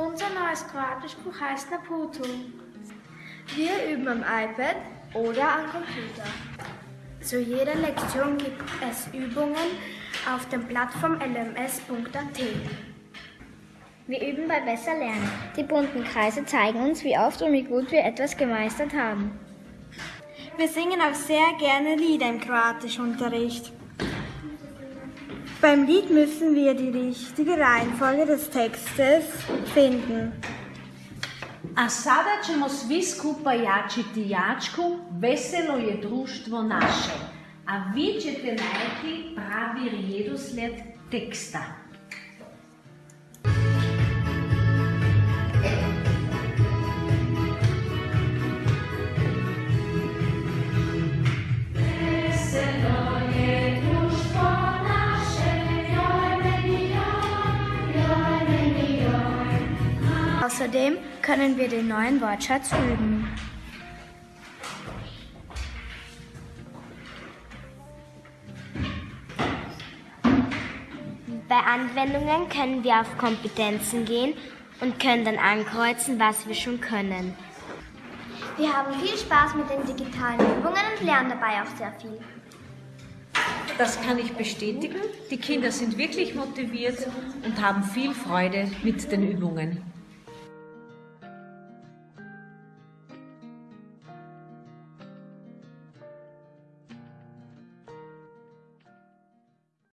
Unser neues Kroatischbuch heißt Naputo. Wir üben am iPad oder am Computer. Zu jeder Lektion gibt es Übungen auf der Plattform lms.at. Wir üben bei Besser Lernen. Die bunten Kreise zeigen uns, wie oft und wie gut wir etwas gemeistert haben. Wir singen auch sehr gerne Lieder im Kroatischunterricht. Beim Lied müssen wir die richtige Reihenfolge des Textes finden. A sada ćemo svi skupa jačiti jačku, veselo je društvo naše. A vi ćete najti pravi redoslijed teksta. Außerdem können wir den neuen Wortschatz üben. Bei Anwendungen können wir auf Kompetenzen gehen und können dann ankreuzen, was wir schon können. Wir haben viel Spaß mit den digitalen Übungen und lernen dabei auch sehr viel. Das kann ich bestätigen. Die Kinder sind wirklich motiviert und haben viel Freude mit den Übungen.